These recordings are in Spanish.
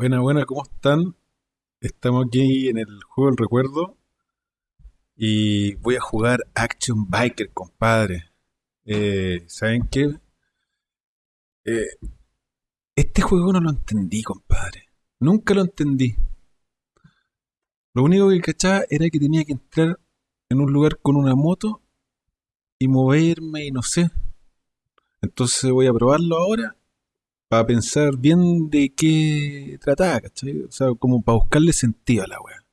Buena, buena, ¿cómo están? Estamos aquí en el juego del recuerdo y voy a jugar Action Biker, compadre. Eh, ¿Saben qué? Eh, este juego no lo entendí, compadre. Nunca lo entendí. Lo único que cachaba era que tenía que entrar en un lugar con una moto y moverme y no sé. Entonces voy a probarlo ahora para pensar bien de qué trataba, ¿cachai? O sea, como para buscarle sentido a la wea.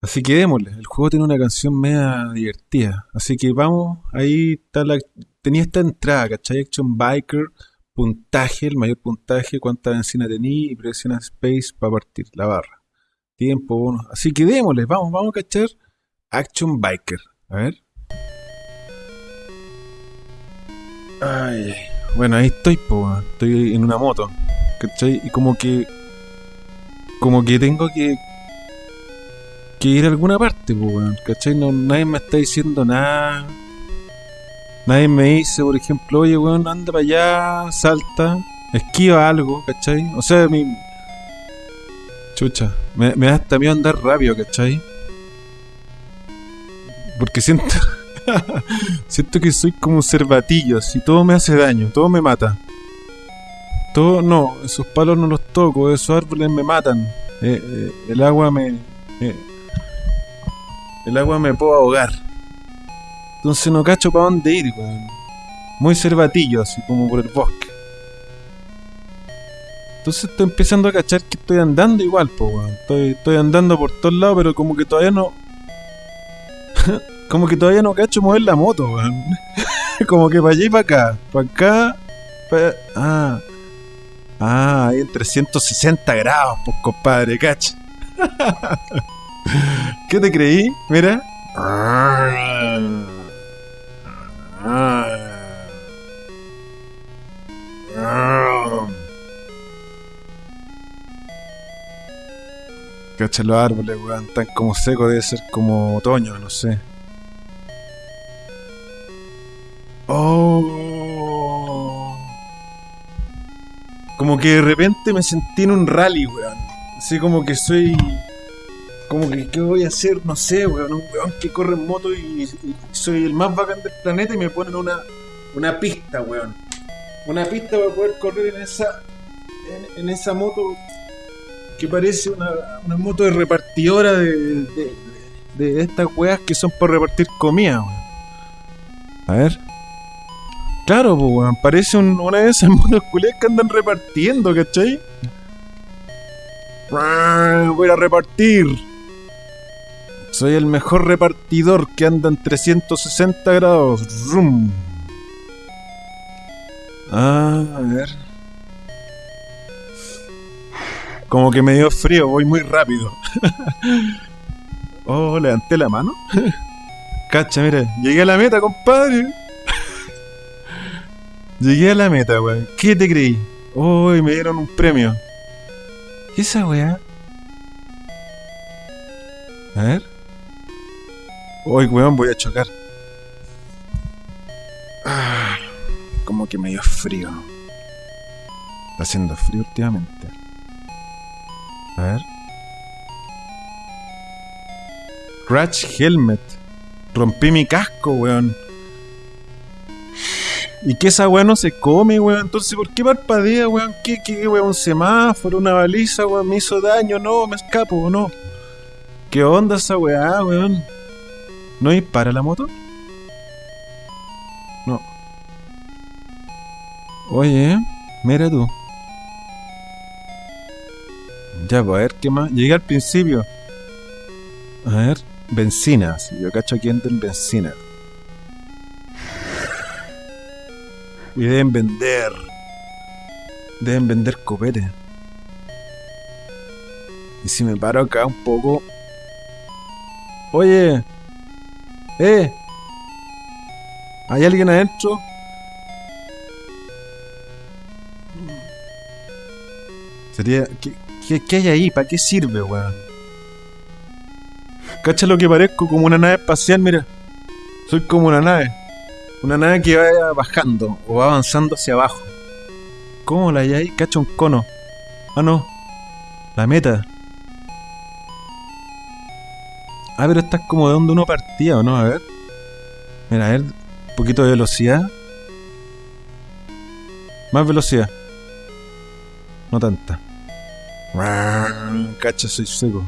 Así que démosle, el juego tiene una canción media divertida. Así que vamos, ahí está la. Tenía esta entrada, ¿cachai? Action Biker, puntaje, el mayor puntaje, cuánta benzina tenía y presiona space para partir la barra. Tiempo, bono. Así que démosle, vamos, vamos a cachar Action Biker. A ver. Ay. Bueno, ahí estoy, po, estoy en una moto, ¿cachai? Y como que. Como que tengo que. que ir a alguna parte, po, ¿cachai? No, nadie me está diciendo nada. Nadie me dice, por ejemplo, oye, weón, anda para allá, salta, esquiva algo, ¿cachai? O sea, mi. Chucha, me, me da hasta miedo andar rápido, ¿cachai? Porque siento. Siento que soy como un cervatillo, así todo me hace daño, todo me mata. Todo, no, esos palos no los toco, esos árboles me matan. Eh, eh, el agua me. eh, el agua me puedo ahogar. Entonces no cacho para dónde ir, weón. Muy cervatillo, así como por el bosque. Entonces estoy empezando a cachar que estoy andando igual, po, weón. Estoy, estoy andando por todos lados, pero como que todavía no. como que todavía no cacho mover la moto, weón. como que para allá y para acá. Para acá. Ah. Ah, ahí en 360 grados, pues compadre, cacha. ¿Qué te creí? Mira. Cacha los árboles, weón, tan como secos, debe ser como otoño, no sé. Como que de repente me sentí en un rally, weón. Así como que soy. Como que, ¿qué voy a hacer? No sé, weón. Un weón que corre en moto y, y soy el más bacán del planeta y me ponen una, una pista, weón. Una pista para poder correr en esa. En, esa moto que parece una, una moto de repartidora de, de, de- de estas weas que son para repartir comida, weón. A ver. Claro, pues, weón. Parece un- una de esas motos que andan repartiendo, ¿cachai? Voy a repartir. Soy el mejor repartidor que anda en 360 grados. Rum. Ah, a ver. Como que me dio frío, voy muy rápido. oh, levanté la mano. Cacha, mira, llegué a la meta, compadre. Llegué a la meta, weón. ¿Qué te creí? Oh, y me dieron un premio. ¿Qué es esa weá? A ver. Uy, weón, voy a chocar. Ah, como que me dio frío. Está haciendo frío últimamente. A ver. Crash Helmet. Rompí mi casco, weón. ¿Y que esa weón no se come, weón? Entonces, ¿por qué parpadea, weón? ¿Qué, qué, weón? ¿Un semáforo? ¿Una baliza, weón? ¿Me hizo daño? No, me escapo, ¿o no? ¿Qué onda esa weá, weón? ¿No dispara la moto? No. Oye, mira tú. Ya, pues a ver qué más. Llegué al principio. A ver, benzina. Si yo cacho aquí en benzina. Y deben vender. Deben vender copete. Y si me paro acá un poco. Oye. Eh. ¿Hay alguien adentro? Sería. ¿Qué, qué, hay ahí? ¿Para qué sirve, weón? Cacha lo que parezco como una nave espacial, mira. Soy como una nave. Una nave que va bajando o va avanzando hacia abajo. ¿Cómo la hay ahí? Cacha un cono. Ah, no. La meta. Ah, pero esta es como de donde uno partía, ¿o no? A ver. Mira, a ver. Un poquito de velocidad. Más velocidad. No tanta. Cacha, soy seco.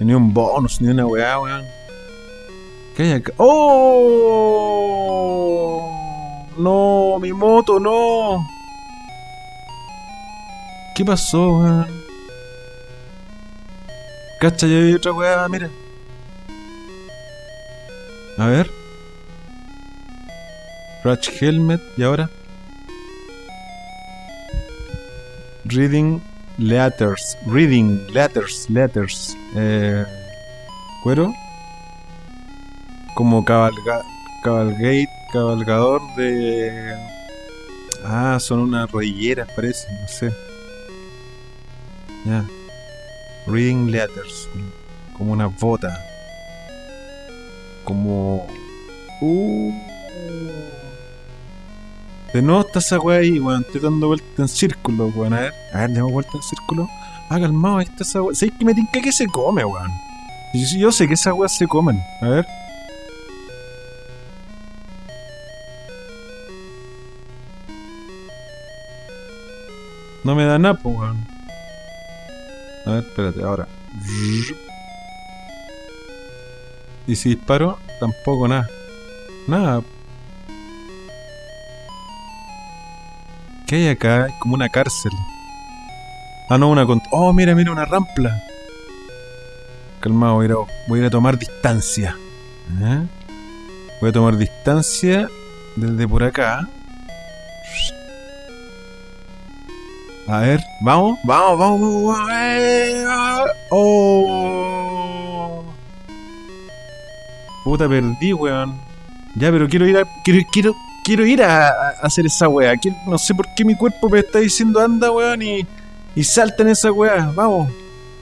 Ni un bonus, ni una weá, weón. ¿Qué hay acá? ¡Oh! No, mi moto, no. ¿Qué pasó, weón? Cacha, ya hay otra weá, mira. A ver. Crash Helmet, ¿y ahora? Reading Letters. Reading Letters, Letters. Eh, cuero. Como cabalga, cabalgate, cabalgador de... Ah, son unas rodilleras, parece, no sé. Ya. Reading letters. Como una bota. Como. Uh. De nuevo está esa weá ahí, weón. Estoy dando vuelta en círculo, weón. A ver, a ver, demos vuelta en círculo. Ah, calmado, ahí está esa weá. ¿Sabes que me tinca que se come, weón? Yo, yo sé que esas weas se comen. A ver. No me da nada, weón. A ver, espérate, ahora. Y si disparo, tampoco nada. Nada. ¿Qué hay acá? Como una cárcel. Ah, no, una... Oh, mira, mira, una rampla. Calmado, voy a ir a, voy a, ir a tomar distancia. ¿Eh? Voy a tomar distancia desde por acá. A ver, vamos, vamos, vamos, vamos. Eh, ah, oh. Puta, perdí, weón. Ya, pero quiero ir a. Quiero, quiero, quiero ir a, a hacer esa weá. Quiero- no sé por qué mi cuerpo me está diciendo anda, weón, y, y salta en esa weá. Vamos.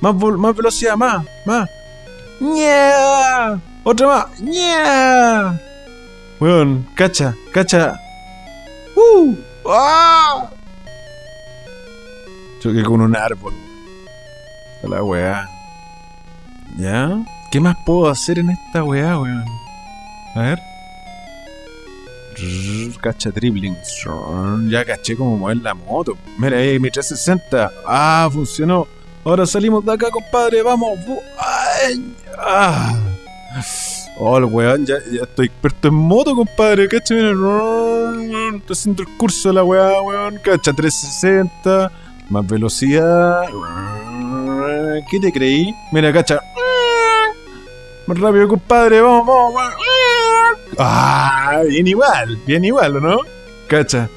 Más, vol- más velocidad, más, más. ¡Ña! Otra más. ¡Ña! Weón, cacha, cacha. ¡Uh! ¡Ah! Choqué con un árbol. A la weá. ¿Ya? ¿Qué más puedo hacer en esta weá, weón? A ver. Cacha dribbling. Ya caché cómo mover la moto. Mira ahí, mi 360. Ah, funcionó. Ahora salimos de acá, compadre. Vamos. Ay, ah. Oh, el weón, ya, ya estoy experto en moto, compadre. Cacha, mira. Estoy haciendo el curso de la weá, weón. Cacha 360. Más velocidad. ¿Qué te creí? Mira, cacha. Más rápido, compadre. Vamos, vamos, vamos. Ah, bien igual. Bien igual, ¿o no? Cacha.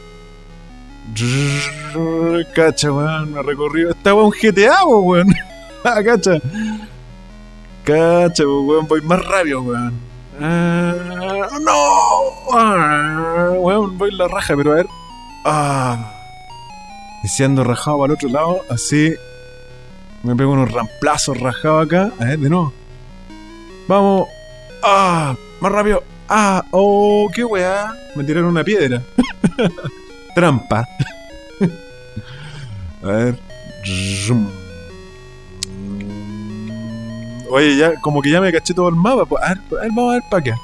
Cacha, weón. Me recorrido. Esta weón un GTA, weón. Ah, cacha. Cacha, weón. Voy más rápido, weón. Ah, no. Ah, weón, voy la raja, pero a ver. Ah. Y si ando rajado para el otro lado, así me pego unos ramplazos rajados acá. A ver, de nuevo. Vamos. ¡Ah! Más rápido. ¡Ah! ¡Oh! ¡Qué weá! Me tiraron una piedra. Trampa. A ver. Oye, ya, como que ya me caché todo el mapa. pues. A ver, a ver, vamos a ver para acá.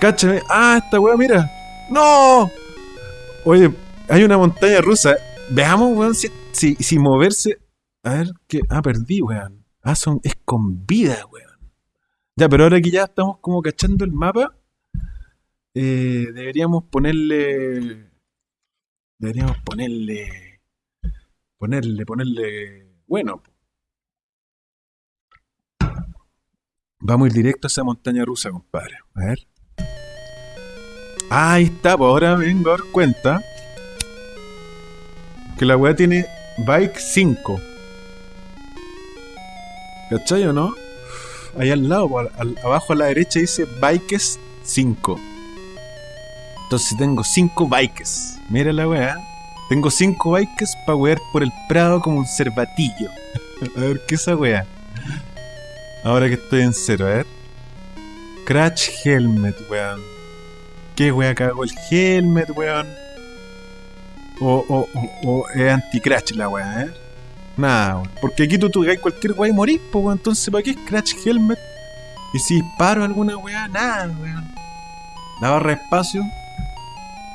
Cáchame. ¡Ah! Esta weá, mira. ¡No! Oye, hay una montaña rusa. Veamos, weón, si, si, si moverse. A ver, que. Ah, perdí, weón. Ah, son, es con vida, weón. Ya, pero ahora que ya estamos como cachando el mapa, eh, deberíamos ponerle. Deberíamos ponerle. Ponerle, ponerle. Bueno. Vamos a ir directo a esa montaña rusa, compadre. A ver. Ah, ahí está, pues ahora vengo a dar cuenta que la weá tiene Bike 5. ¿Cachai o no? Ahí al lado, abajo a la derecha dice Bikes 5. Entonces tengo 5 bikes. Mira la weá. Tengo 5 bikes para wear por el prado como un cervatillo. a ver, ¿qué es esa weá? Ahora que estoy en cero, a ver. Crash Helmet, weón. ¿Qué weá cago el helmet, weón? O, o, o, o es anti-crash la weá, ¿eh? Nada, weón. Porque aquí tú tocáis cualquier weá y morís, po, weón. Entonces, ¿para qué es Crash Helmet? Y si disparo alguna weá, nada, weón. La barra espacio,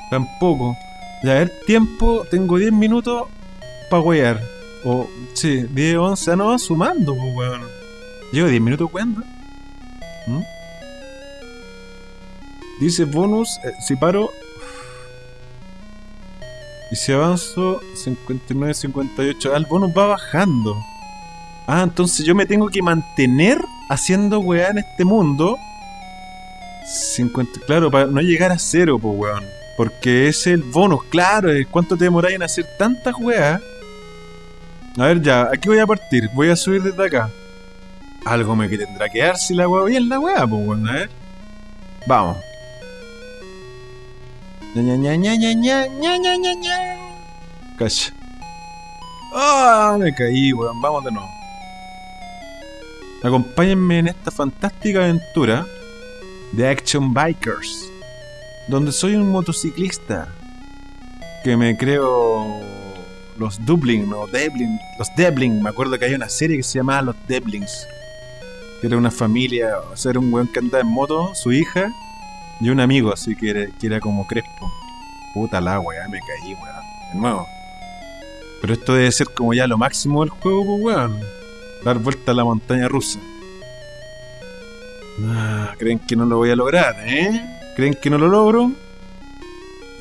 tampoco. Ya, ver, tiempo, tengo 10 minutos para wear. O, sí, 10, 11, ah, no, va sumando, pues, weón. Llevo 10 minutos jugando. ¿Mm? Dice bonus, eh, si paro. Y si avanzo, 59, 58. Ah, el bonus va bajando. Ah, entonces yo me tengo que mantener haciendo weá en este mundo. 50, claro, para no llegar a cero, pues weón. Porque es el bonus, claro. es ¿Cuánto te demoráis en hacer tantas weas? A ver, ya, aquí voy a partir. Voy a subir desde acá. Algo me tendrá que dar si la wea bien la wea, pues weón. A ver. Vamos. Cacha. ¡Ah! me caí, weón. Vamos de nuevo. Acompáñenme en esta fantástica aventura de Action Bikers, donde soy un motociclista que me creo los Dublin o Deblin, los Deblin, me acuerdo que hay una serie que se llamaba Los Deblings, que era una familia, o sea, un weón que andaba en moto, su hija y un amigo, así que era, como Crespo. Puta la weá, me caí, weón, de nuevo. Pero esto debe ser como ya lo máximo del juego, pues weón. Dar vuelta a la montaña rusa. Ah, ¿Creen que no lo voy a lograr, eh? ¿Creen que no lo logro?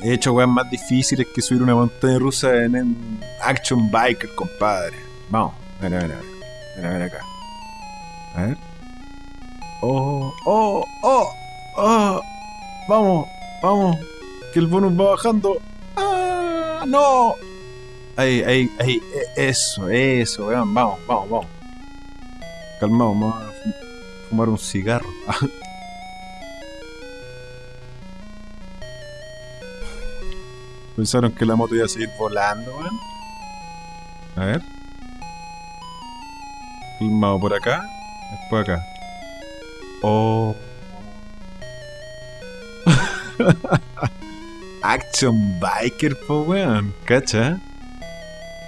He hecho weas más difíciles que subir una montaña rusa en, en Action Biker, compadre. Vamos, ver. A ver, a ver acá. A ver. Oh, oh, oh, oh. Vamos, vamos. Que el bonus va bajando. ¡Ah! ¡No! Ahí, ahí, ahí. e- Eso, eso, weón. Vamos, vamos, vamos. Calmado, vamos a fu- fumar un cigarro. Pensaron que la moto iba a seguir volando, weón. A ver. Calmado por acá. Después acá. Oh. Action Biker, po weón. ¿Cacha?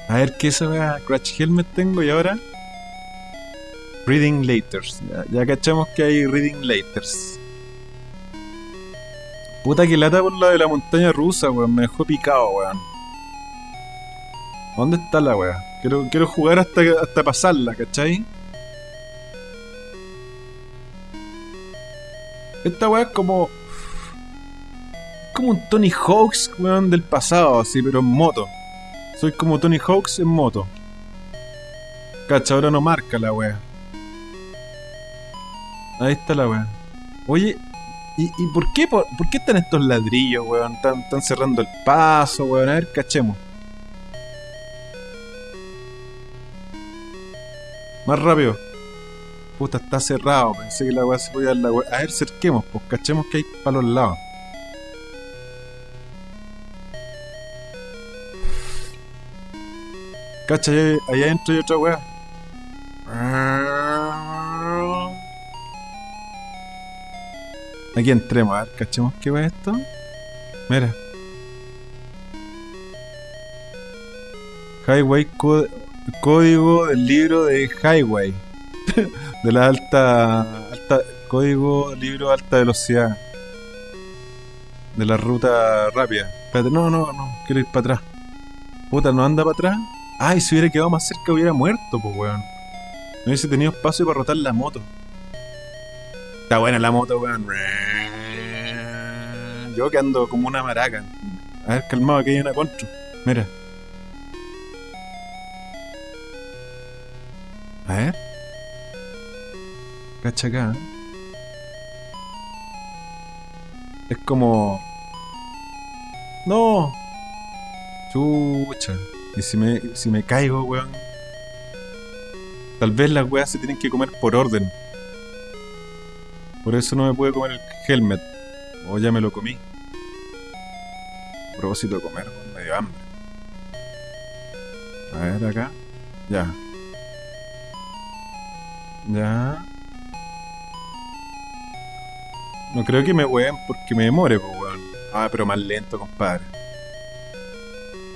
A ver qué esa weá. Crash Helmet tengo y ahora. Reading Laters. Ya, ya cachamos que hay Reading Laters. Puta que lata por la de la montaña rusa, weón. Me dejó picado, weón. ¿Dónde está la weá? Quiero, quiero jugar hasta, hasta pasarla, ¿cachai? Esta weá es como. Como un Tony Hawks, weón, del pasado, así, pero en moto. Soy como Tony Hawks en moto. Cacha, ahora no marca la weá. Ahí está la weá. Oye, ¿y, y por, qué, por, por qué están estos ladrillos, weón? Están, están cerrando el paso, weón. A ver, cachemos. Más rápido. Puta, está cerrado. Pensé que la weá se podía dar la weá. A ver, cerquemos, pues cachemos que hay para los lados. Cacha, allá, adentro hay otra weá. Aquí entremos, a ver, cachemos qué es esto. Mira. Highway código del libro de Highway. de la alta, alta código libro alta velocidad. De la ruta rápida. Espérate, no, no, no, quiero ir para atrás. Puta, no anda para atrás. Ay, si hubiera quedado más cerca hubiera muerto, pues weón. No hubiese tenido espacio para rotar la moto. Está buena la moto, weón. Yo que ando como una maraca. A ver, calmado, que hay una contra. Mira. A ver. Cacha acá. Es como. No. Chucha. Y si me, si me caigo, weón. Tal vez las weas se tienen que comer por orden. Por eso no me pude comer el helmet. O ya me lo comí. A propósito de comer, me dio hambre. A ver acá. Ya. Ya. No creo que me ween porque me demore, pues, weón. Ah, pero más lento, compadre.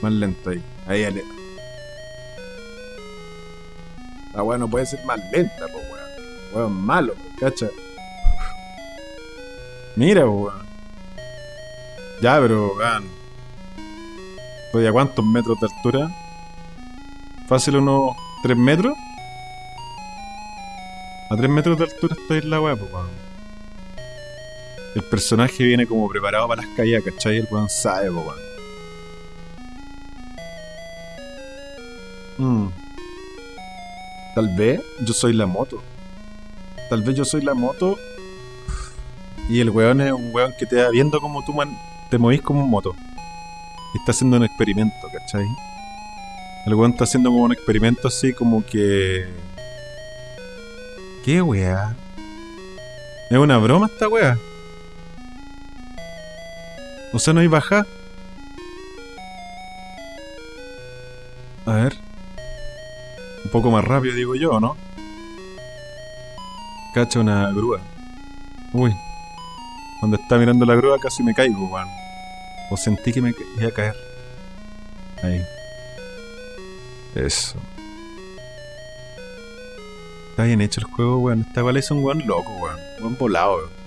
Más lento ahí. Ahí, ale. La weá no puede ser más lenta, po, weón. Weón malo, cacha. Mira, weón. Ya, pero, weón. ¿Estoy a cuántos metros de altura? Fácil unos 3 metros. A 3 metros de altura estoy en la weá, po, weón. El personaje viene como preparado para las caídas, ¿cachai? El weón sabe, po, weón. Mm. Tal vez yo soy la moto. Tal vez yo soy la moto. Y el weón es un weón que te va viendo como tú man, te movís como moto. Está haciendo un experimento, ¿cachai? El weón está haciendo como un experimento así como que. ¿Qué weá? ¿Es una broma esta weá? O sea, no hay baja. A ver. Un poco más rápido, digo yo, ¿no? Cacha una grúa. Uy. Cuando está mirando la grúa casi me caigo, weón. O sentí que me iba a caer. Ahí. Eso. Está bien hecho el juego, weón. Esta igual es un weón loco, weón. Buen volado, weón.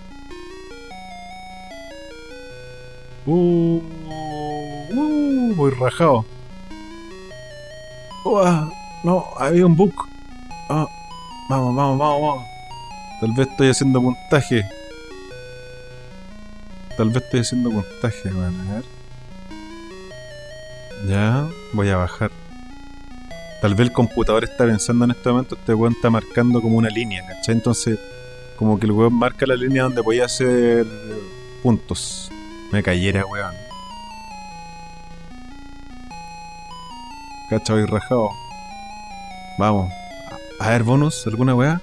Uh, uh, voy rajado. Uah, no, había un bug. Ah, vamos, vamos, vamos, vamos. Tal vez estoy haciendo puntaje. Tal vez estoy haciendo puntaje, weón. A ver. Ya, voy a bajar. Tal vez el computador está pensando en este momento, este weón está marcando como una línea, ¿cachai? Entonces, como que el weón marca la línea donde podía hacer puntos. Me cayera, weón. Cacha, y rajado. Vamos. A, ver, bonus, ¿alguna weá?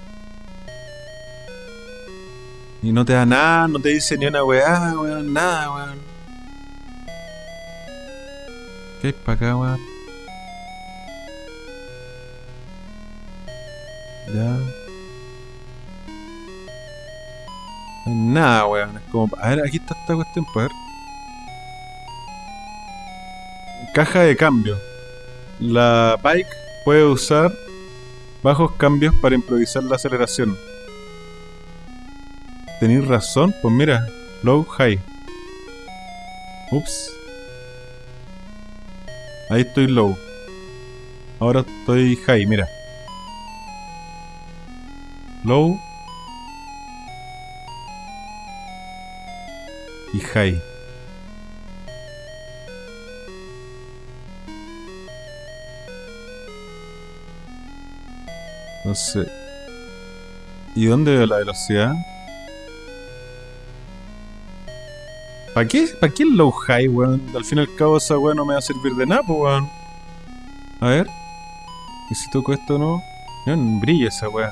Y no te da nada, no te dice ni una weá, weón, nada, weón. ¿Qué hay para acá, weón? Ya. Nada, weón. Es como. A ver, aquí está esta cuestión, pues. Caja de cambio. La bike puede usar bajos cambios para improvisar la aceleración. Tenéis razón, pues mira, low, high. Ups. Ahí estoy low. Ahora estoy high, mira. Low. Y high. No sé. ¿Y dónde veo la velocidad? ¿Para qué? ¿Para qué low high, weón? Al fin y al cabo esa weón no me va a servir de nada, weón. A ver. ¿Y si toco esto no? No, brilla esa weón.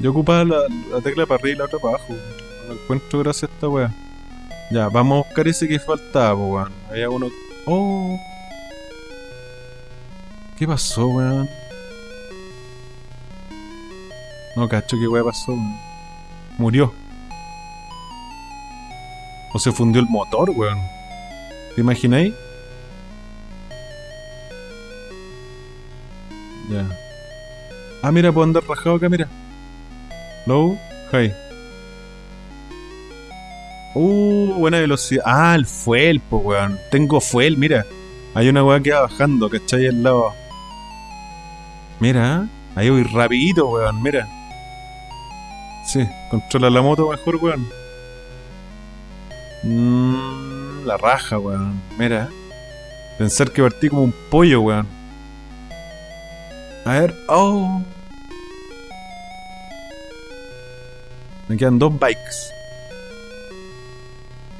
Yo ocupaba la, la tecla para arriba y la otra para abajo. No encuentro gracias a esta weá. Ya, vamos a buscar ese que faltaba, weón. Había uno. ¡Oh! ¿Qué pasó, weón? No cacho qué weá pasó, weón. Murió. O se fundió el motor, weón. ¿Te imagináis? Ya. Ah, mira, puedo andar rajado acá, mira. Low, high. Uh, buena velocidad. Ah, el fuel, po, weón. Tengo fuel, mira. Hay una weá que va bajando, ¿cachai? Al lado. Mira, ahí voy rapidito, weón, mira. Sí, controla la moto mejor, weón. Mm, la raja, weón. Mira. Pensar que partí como un pollo, weón. A ver, oh. Me quedan dos bikes.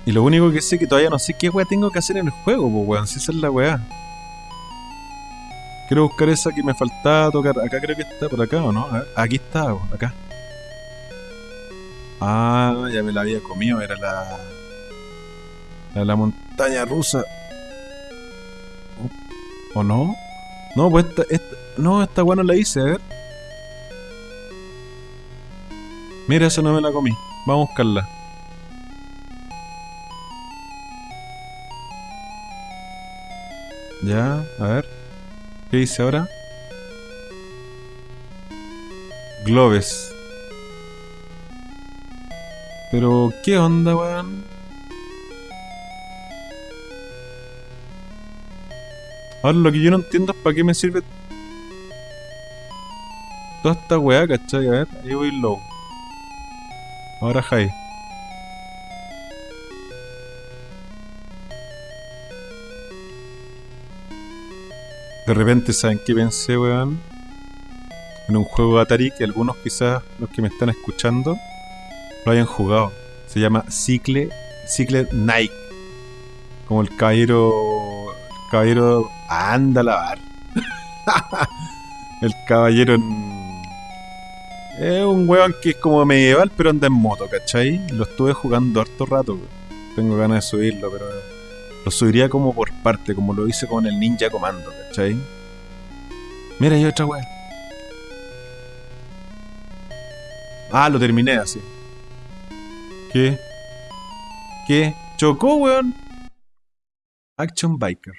Y lo único que sé que todavía no sé qué weá tengo que hacer en el juego, pues weón, si esa es la weá. Quiero buscar esa que me faltaba tocar. Acá creo que está, por acá o no. Aquí está, acá. Ah, ya me la había comido. Era la. La, la montaña rusa. ¿O no? No, pues esta. esta no, esta guana la hice, a ver. Mira, esa no me la comí. Vamos a buscarla. Ya, a ver. ¿Qué dice ahora? Globes. Pero, ¿qué onda, weón? Ahora lo que yo no entiendo es para qué me sirve toda esta weá, ¿cachai? A ver, ahí voy low. Ahora high. De repente, ¿saben qué pensé, weón? En un juego de Atari que algunos quizás, los que me están escuchando, lo hayan jugado. Se llama Cicle, Cicle Nike. Como el caballero... El caballero... Anda a lavar. el caballero. Es un weón que es como medieval, pero anda en moto, ¿cachai? Lo estuve jugando harto rato. weón. Tengo ganas de subirlo, pero lo subiría como por parte, como lo hice con el Ninja Comando, ¿cachai? Mira, hay otra weá. Ah, lo terminé así. ¿Qué? ¿Qué? ¿Chocó, weón? Action Biker.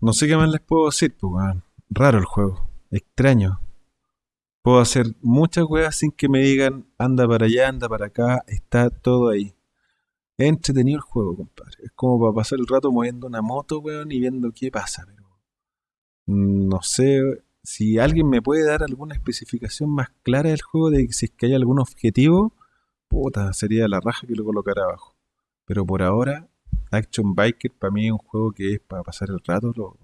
No sé qué más les puedo decir, pues, weón. Raro el juego. Extraño. Puedo hacer muchas weas sin que me digan anda para allá, anda para acá. Está todo ahí. Es entretenido el juego, compadre. Es como para pasar el rato moviendo una moto, weón, y viendo qué pasa. Pero no sé si alguien me puede dar alguna especificación más clara del juego de si es que hay algún objetivo. Puta, sería la raja que lo colocara abajo. Pero por ahora, Action Biker para mí es un juego que es para pasar el rato. Lo,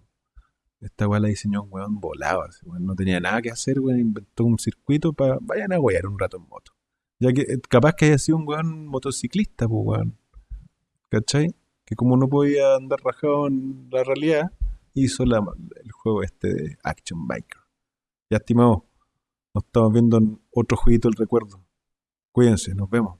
esta weá la diseñó un weón volado. no tenía nada que hacer, weón. Inventó un circuito para vayan a wear un rato en moto. Ya que eh, capaz que haya sido un weón motociclista, pues weón. ¿Cachai? Que como no podía andar rajado en la realidad, hizo la- el juego este de Action Biker. Ya estimado, nos estamos viendo en otro jueguito del recuerdo. Cuídense, nos vemos.